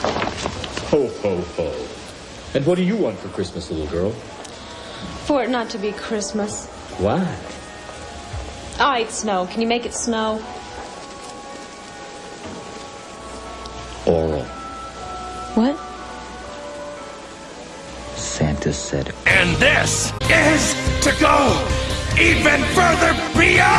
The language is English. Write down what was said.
Ho, ho, ho. And what do you want for Christmas, little girl? For it not to be Christmas. Why? Ah, All right, snow. Can you make it snow? Oral. What? Santa said. And this is to go even further beyond